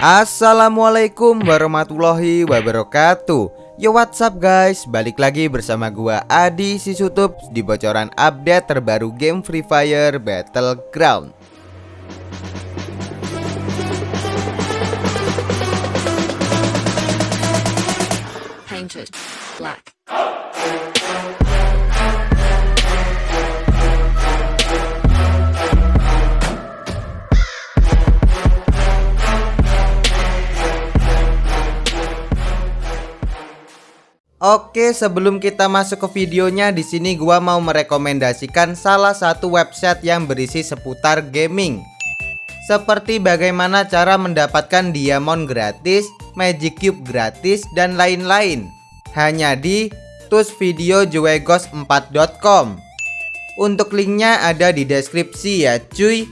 Assalamualaikum warahmatullahi wabarakatuh. Yo what's up guys? Balik lagi bersama gua Adi Sisutup Di bocoran update terbaru game Free Fire Battleground. Painted black. Oke, sebelum kita masuk ke videonya, di sini gua mau merekomendasikan salah satu website yang berisi seputar gaming. Seperti bagaimana cara mendapatkan diamond gratis, magic cube gratis, dan lain-lain. Hanya di tusvideojuegos4.com. Untuk linknya ada di deskripsi ya cuy.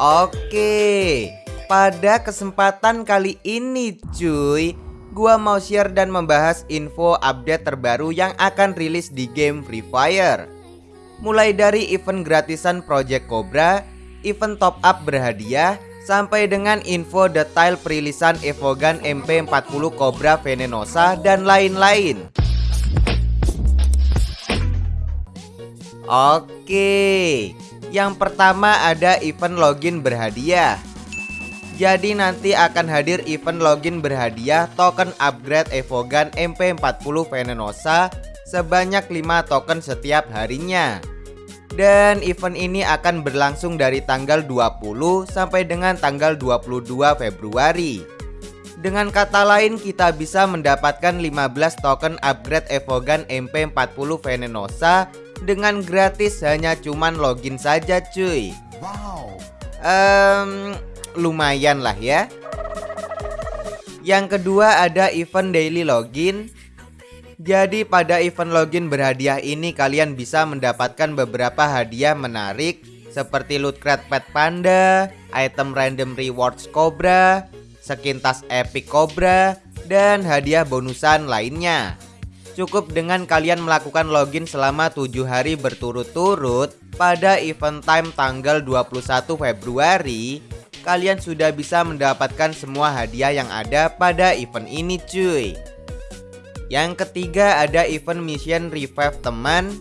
Oke, pada kesempatan kali ini cuy. Gua mau share dan membahas info update terbaru yang akan rilis di game Free Fire. Mulai dari event gratisan Project Cobra Event top up berhadiah Sampai dengan info detail perilisan Evogan MP40 Cobra Venenosa dan lain-lain. Oke Yang pertama ada event login berhadiah jadi nanti akan hadir event login berhadiah token upgrade Evogan MP40 Venenosa sebanyak 5 token setiap harinya. Dan event ini akan berlangsung dari tanggal 20 sampai dengan tanggal 22 Februari. Dengan kata lain kita bisa mendapatkan 15 token upgrade Evogan MP40 Venenosa dengan gratis hanya cuman login saja cuy. Wow. Um, lumayan lah ya. Yang kedua ada event daily login. Jadi pada event login berhadiah ini kalian bisa mendapatkan beberapa hadiah menarik Seperti loot crate pet panda, item random rewards cobra, skin tas epic cobra, dan hadiah bonusan lainnya. Cukup dengan kalian melakukan login selama 7 hari berturut-turut pada event time tanggal 21 Februari kalian sudah bisa mendapatkan semua hadiah yang ada pada event ini cuy. Yang ketiga ada event mission revive teman.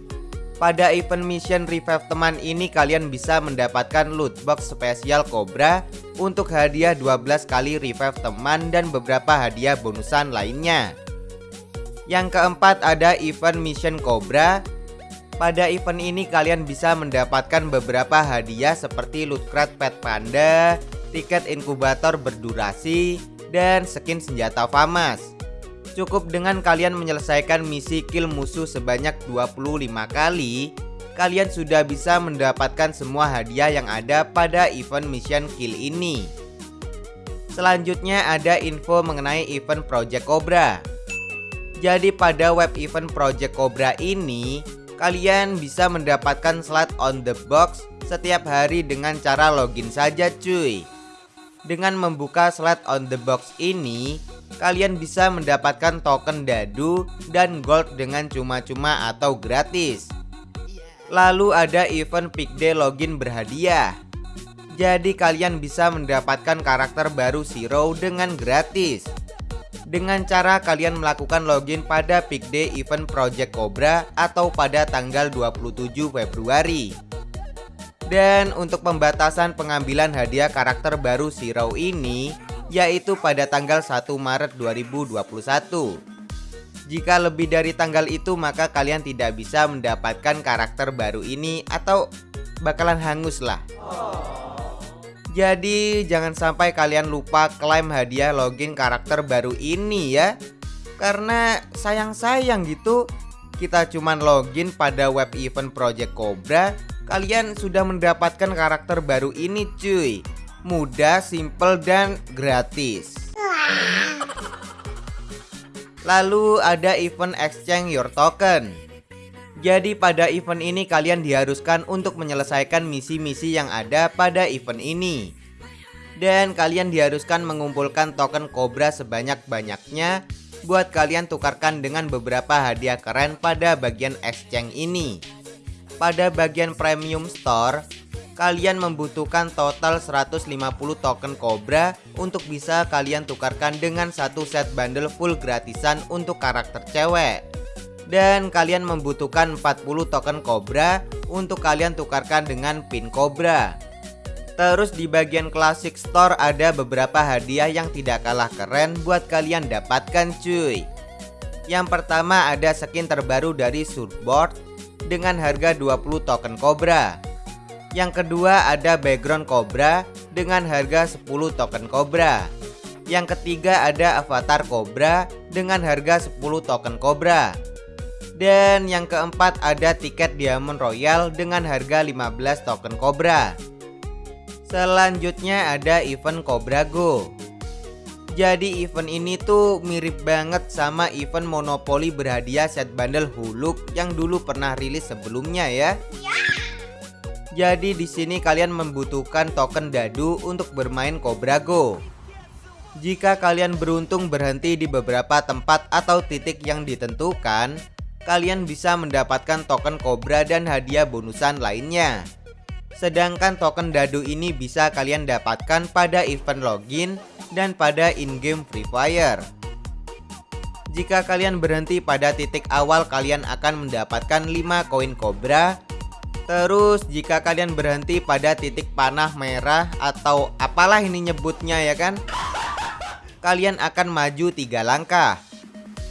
Pada event mission revive teman ini kalian bisa mendapatkan loot box spesial Cobra Untuk hadiah 12 kali revive teman dan beberapa hadiah bonusan lainnya. Yang keempat ada event mission Cobra pada event ini kalian bisa mendapatkan beberapa hadiah seperti loot crate pet panda, tiket inkubator berdurasi, dan skin senjata FAMAS. Cukup dengan kalian menyelesaikan misi kill musuh sebanyak 25 kali, kalian sudah bisa mendapatkan semua hadiah yang ada pada event mission kill ini. Selanjutnya ada info mengenai event Project Cobra. Jadi pada web event Project Cobra ini, Kalian bisa mendapatkan slot on the box setiap hari dengan cara login saja cuy. Dengan membuka slot on the box ini Kalian bisa mendapatkan token dadu dan gold dengan cuma-cuma atau gratis. Lalu ada event pick day login berhadiah. Jadi kalian bisa mendapatkan karakter baru Zero dengan gratis dengan cara kalian melakukan login pada peak day event Project Cobra atau pada tanggal 27 Februari. Dan untuk pembatasan pengambilan hadiah karakter baru Zero ini yaitu pada tanggal 1 Maret 2021. Jika lebih dari tanggal itu maka kalian tidak bisa mendapatkan karakter baru ini atau bakalan hangus lah. Jadi jangan sampai kalian lupa klaim hadiah login karakter baru ini ya. Karena sayang-sayang gitu Kita cuman login pada web event Project Cobra Kalian sudah mendapatkan karakter baru ini cuy. Mudah, simple, dan gratis. Lalu ada event exchange your token jadi pada event ini kalian diharuskan untuk menyelesaikan misi-misi yang ada pada event ini Dan kalian diharuskan mengumpulkan token Cobra sebanyak-banyaknya Buat kalian tukarkan dengan beberapa hadiah keren pada bagian exchange ini pada bagian premium store kalian membutuhkan total 150 token Cobra untuk bisa kalian tukarkan dengan satu set bundle full gratisan untuk karakter cewek. Dan kalian membutuhkan 40 token Cobra untuk kalian tukarkan dengan pin Cobra. Terus di bagian Classic Store ada beberapa hadiah yang tidak kalah keren buat kalian dapatkan cuy. Yang pertama ada skin terbaru dari Surfboard dengan harga 20 token Cobra. Yang kedua ada background Cobra dengan harga 10 token Cobra. Yang ketiga ada avatar Cobra dengan harga 10 token Cobra. Dan yang keempat ada tiket Diamond Royal dengan harga 15 token Cobra. Selanjutnya ada event Cobra Go. Jadi event ini tuh mirip banget sama event Monopoly berhadiah set bundle Huluk yang dulu pernah rilis sebelumnya ya. Jadi di sini kalian membutuhkan token dadu untuk bermain Cobra Go. Jika kalian beruntung berhenti di beberapa tempat atau titik yang ditentukan, kalian bisa mendapatkan token Cobra dan hadiah bonusan lainnya. Sedangkan token dadu ini bisa kalian dapatkan pada event login dan pada in-game Free Fire. Jika kalian berhenti pada titik awal kalian akan mendapatkan 5 koin Cobra Terus jika kalian berhenti pada titik panah merah atau apalah ini nyebutnya ya kan Kalian akan maju tiga langkah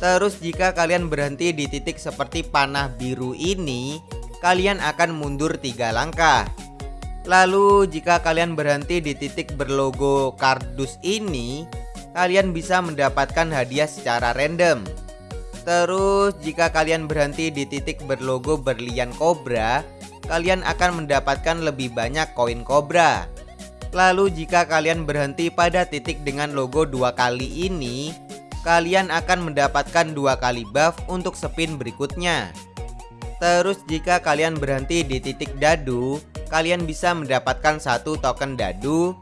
Terus jika kalian berhenti di titik seperti panah biru ini Kalian akan mundur tiga langkah Lalu jika kalian berhenti di titik berlogo kardus ini Kalian bisa mendapatkan hadiah secara random Terus jika kalian berhenti di titik berlogo berlian kobra kalian akan mendapatkan lebih banyak koin kobra. Lalu jika kalian berhenti pada titik dengan logo dua kali ini, kalian akan mendapatkan dua kali buff untuk spin berikutnya. Terus jika kalian berhenti di titik dadu, kalian bisa mendapatkan satu token dadu.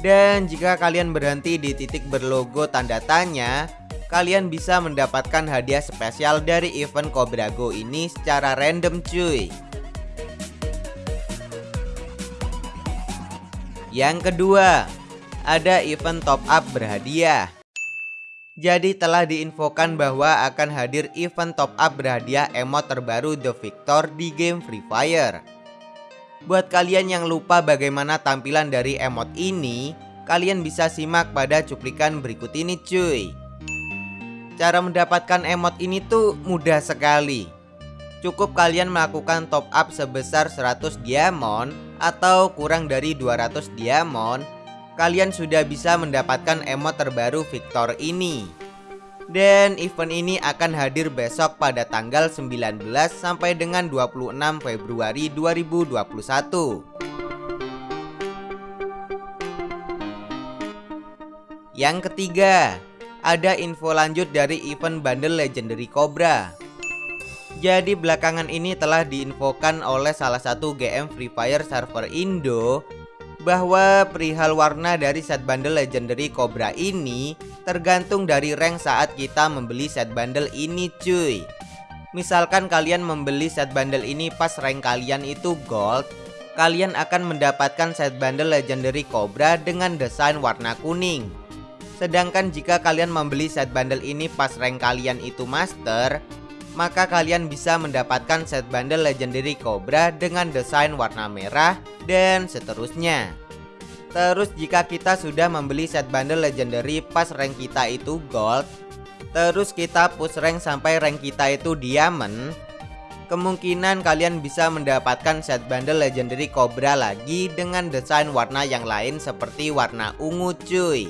Dan jika kalian berhenti di titik berlogo tanda tanya, kalian bisa mendapatkan hadiah spesial dari event Cobra Go ini secara random cuy. Yang kedua, ada event top up berhadiah. Jadi telah diinfokan bahwa akan hadir event top up berhadiah emot terbaru The Victor di game Free Fire. Buat kalian yang lupa bagaimana tampilan dari emot ini, kalian bisa simak pada cuplikan berikut ini cuy. Cara mendapatkan emot ini tuh mudah sekali. Cukup kalian melakukan top up sebesar 100 diamond atau kurang dari 200 diamond, kalian sudah bisa mendapatkan emot terbaru Victor ini. Dan event ini akan hadir besok pada tanggal 19 sampai dengan 26 Februari 2021. Yang ketiga, ada info lanjut dari event bundle Legendary Cobra. Jadi belakangan ini telah diinfokan oleh salah satu GM Free Fire server Indo bahwa perihal warna dari set bundle legendary Cobra ini tergantung dari rank saat kita membeli set bundle ini cuy. Misalkan kalian membeli set bundle ini pas rank kalian itu gold, kalian akan mendapatkan set bundle legendary Cobra dengan desain warna kuning. Sedangkan jika kalian membeli set bundle ini pas rank kalian itu master, maka kalian bisa mendapatkan set bundle legendary Cobra dengan desain warna merah dan seterusnya. Terus jika kita sudah membeli set bundle legendary pas rank kita itu gold, terus kita push rank sampai rank kita itu diamond, kemungkinan kalian bisa mendapatkan set bundle legendary Cobra lagi dengan desain warna yang lain seperti warna ungu cuy.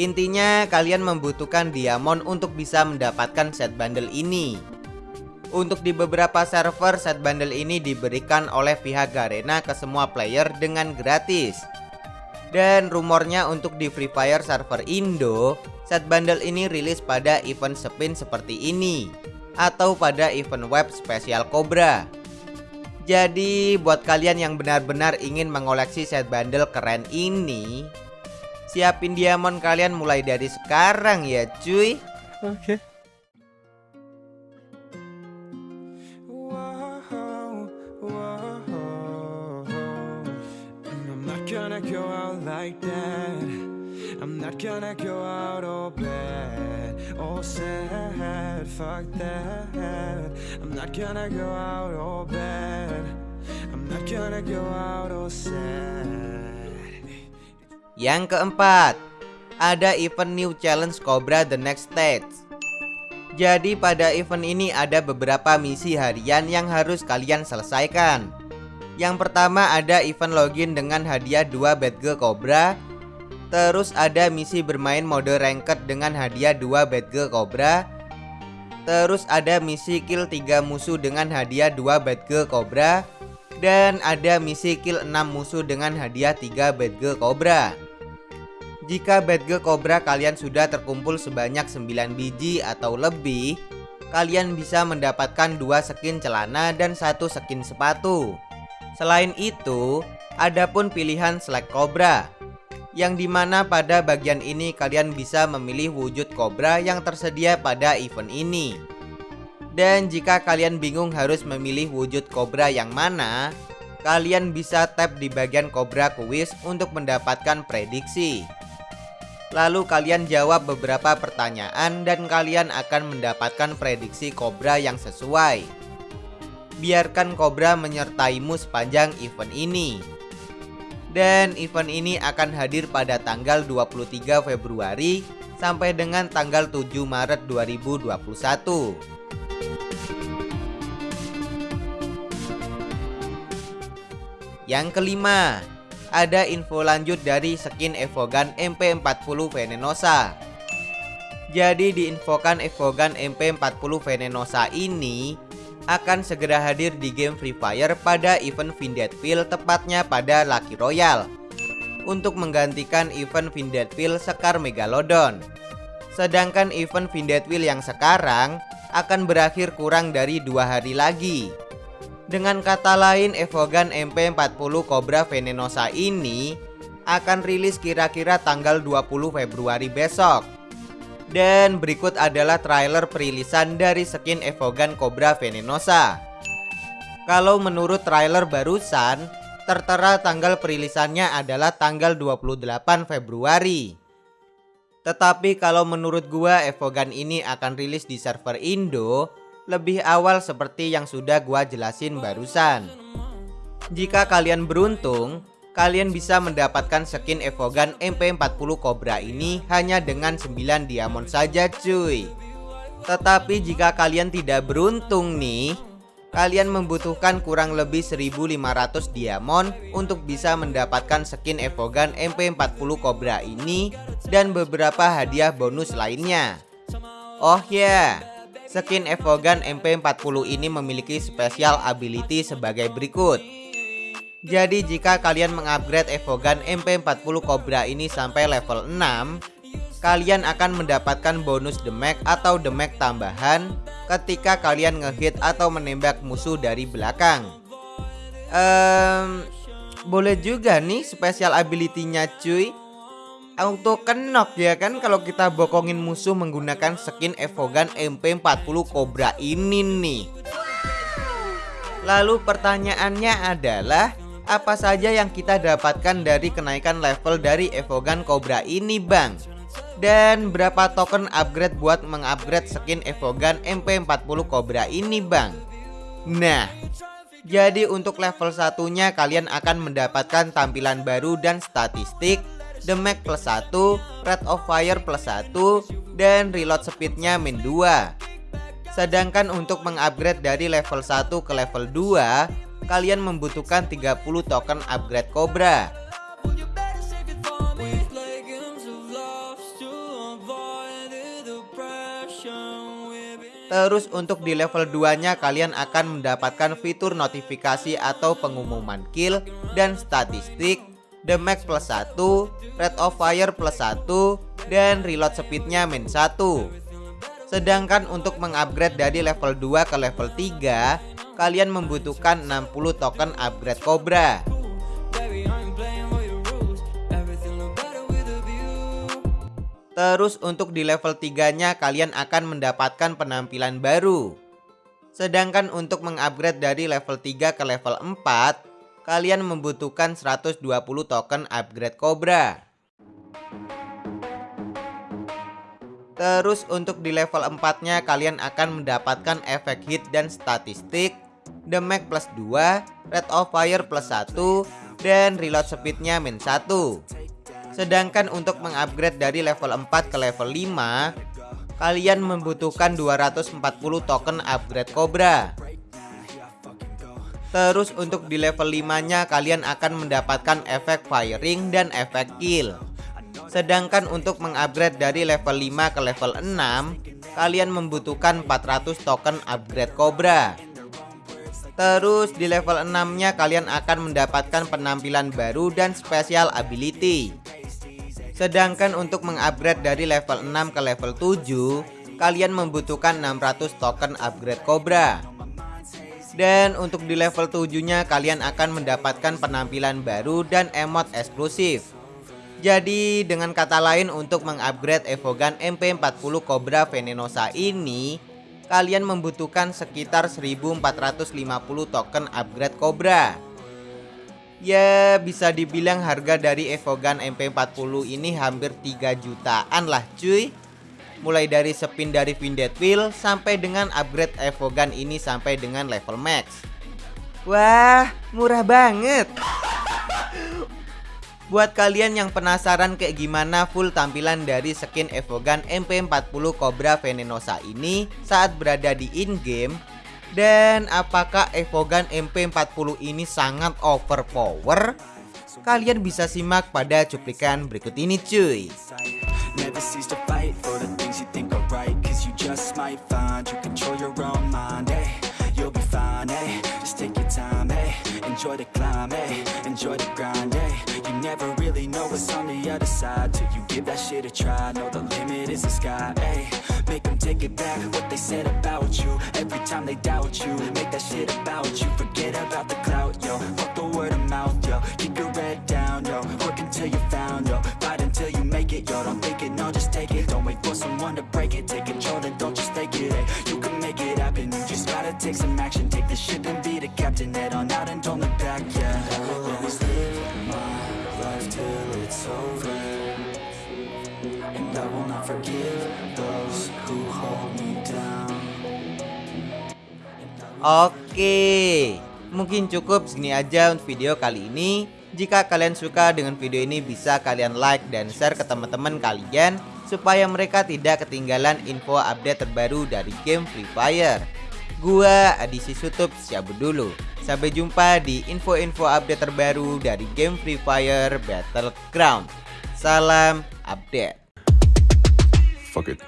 Intinya kalian membutuhkan diamond untuk bisa mendapatkan set bundle ini. Untuk di beberapa server set bundle ini diberikan oleh pihak Garena ke semua player dengan gratis. Dan rumornya untuk di Free Fire server Indo Set bundle ini rilis pada event spin seperti ini Atau pada event web spesial Cobra. Jadi buat kalian yang benar-benar ingin mengoleksi set bundle keren ini Siapin diamond kalian mulai dari sekarang ya cuy. Oke. Okay. gonna go out all bad All sad, fuck that. I'm not gonna go out all bad. I'm not gonna go out all sad. Yang keempat, ada event New Challenge Cobra The Next Stage. Jadi pada event ini ada beberapa misi harian yang harus kalian selesaikan. Yang pertama ada event login dengan hadiah 2 Batgirl Cobra Terus ada misi bermain mode ranked dengan hadiah 2 Batgirl Cobra Terus ada misi kill 3 musuh dengan hadiah 2 Batgirl Cobra Dan ada misi kill 6 musuh dengan hadiah 3 Batgirl Cobra Jika Batgirl Cobra kalian sudah terkumpul sebanyak 9 biji atau lebih Kalian bisa mendapatkan dua skin celana dan satu skin sepatu Selain itu, ada pun pilihan Slack Cobra yang di mana pada bagian ini kalian bisa memilih wujud Cobra yang tersedia pada event ini. Dan jika kalian bingung harus memilih wujud Cobra yang mana, kalian bisa tap di bagian Cobra Quiz untuk mendapatkan prediksi. Lalu kalian jawab beberapa pertanyaan dan kalian akan mendapatkan prediksi Cobra yang sesuai biarkan Cobra menyertaimu sepanjang event ini. Dan event ini akan hadir pada tanggal 23 Februari sampai dengan tanggal 7 Maret 2021. Yang kelima, ada info lanjut dari skin Evogan MP40 Venenosa. Jadi diinfokan Evogan MP40 Venenosa ini akan segera hadir di game Free Fire pada event Vindetville tepatnya pada Lucky Royale untuk menggantikan event Vindetville Sekar Megalodon. Sedangkan event Vindetville yang sekarang akan berakhir kurang dari dua hari lagi. Dengan kata lain, Evogan MP40 Cobra Venenosa ini akan rilis kira-kira tanggal 20 Februari besok. Dan berikut adalah trailer perilisan dari skin Evogan Cobra Venenosa Kalau menurut trailer barusan Tertera tanggal perilisannya adalah tanggal 28 Februari Tetapi kalau menurut gua Evogan ini akan rilis di server Indo Lebih awal seperti yang sudah gua jelasin barusan. Jika kalian beruntung kalian bisa mendapatkan skin Evogan MP40 Cobra ini hanya dengan 9 diamond saja cuy. Tetapi jika kalian tidak beruntung nih Kalian membutuhkan kurang lebih 1500 diamond untuk bisa mendapatkan skin Evogan MP40 Cobra ini Dan beberapa hadiah bonus lainnya. Oh ya yeah. Skin Evogan MP40 ini memiliki special ability sebagai berikut. Jadi jika kalian mengupgrade Evogan MP40 Cobra ini sampai level 6 Kalian akan mendapatkan bonus damage atau damage tambahan ketika kalian ngehit atau menembak musuh dari belakang. Um, Boleh juga nih special ability-nya cuy untuk kenok ya kan? Kalau kita bokongin musuh menggunakan skin Evogan MP40 Cobra ini nih. Lalu pertanyaannya adalah apa saja yang kita dapatkan dari kenaikan level dari Evogan Cobra ini bang? Dan berapa token upgrade buat mengupgrade skin Evogan MP40 Cobra ini bang? Nah jadi untuk level satunya kalian akan mendapatkan tampilan baru dan statistik Damage plus 1, Rate of Fire plus 1, dan reload speednya min 2 Sedangkan untuk mengupgrade dari level 1 ke level 2 kalian membutuhkan 30 token upgrade Cobra. Terus untuk di level 2 nya kalian akan mendapatkan fitur notifikasi atau pengumuman kill dan statistik Damage plus 1, Rate of Fire plus 1, dan reload speednya min 1 Sedangkan untuk mengupgrade dari level 2 ke level 3 kalian membutuhkan 60 token upgrade Cobra. Terus untuk di level 3 nya kalian akan mendapatkan penampilan baru Sedangkan untuk mengupgrade dari level 3 ke level 4 kalian membutuhkan 120 token upgrade Cobra. Terus untuk di level 4 nya kalian akan mendapatkan efek hit dan statistik Damage plus 2, Rate of Fire plus 1, dan reload speednya min 1 Sedangkan untuk mengupgrade dari level 4 ke level 5 Kalian membutuhkan 240 token upgrade Cobra Terus untuk di level 5 nya kalian akan mendapatkan efek firing dan efek kill. Sedangkan untuk mengupgrade dari level 5 ke level 6 Kalian membutuhkan 400 token upgrade Cobra. Terus di level 6 nya kalian akan mendapatkan penampilan baru dan special ability. Sedangkan untuk mengupgrade dari level 6 ke level 7 Kalian membutuhkan 600 token upgrade Cobra dan untuk di level 7 nya kalian akan mendapatkan penampilan baru dan emot eksklusif. Jadi dengan kata lain untuk mengupgrade Evogan MP40 Cobra Venenosa ini Kalian membutuhkan sekitar 1450 token upgrade Cobra. Ya bisa dibilang harga dari Evogan MP40 ini hampir 3 jutaan lah cuy Mulai dari spin dari Vindet Wheel sampai dengan upgrade Evogan ini sampai dengan level max. Wah murah banget. Buat kalian yang penasaran kayak gimana full tampilan dari skin Evogan MP40 Cobra Venenosa ini saat berada di in-game Dan apakah Evogan MP40 ini sangat overpower? Kalian bisa simak pada cuplikan berikut ini cuy. Never cease to might find you control your own mind, hey You'll be fine, hey Just take your time, hey Enjoy the climb, hey Enjoy the grind, hey you never really know what's on the other side Till you give that shit a try. Know the limit is the sky, ayy Make them take it back, what they said about you. Every time they doubt you Make that shit about you. Forget about the clout, yo. Fuck the word of mouth, yo. Keep your head down, yo. Work until you found, yo. Fight until you make it, yo. Don't think it, no, just take it. Don't wait for someone to break it. Take control, take some action Take the ship and be the captain Head on out and don't look back, yeah I will always live my life till it's over And I will not forgive those who hold me down Oke, mungkin cukup segini aja untuk video kali ini. Jika kalian suka dengan video ini bisa kalian like dan share ke teman-teman kalian supaya mereka tidak ketinggalan info update terbaru dari game Free Fire. Gua Adisi Sutup cabut dulu. Sampai jumpa di info-info update terbaru dari game Free Fire Battleground. Salam update. Fuck it.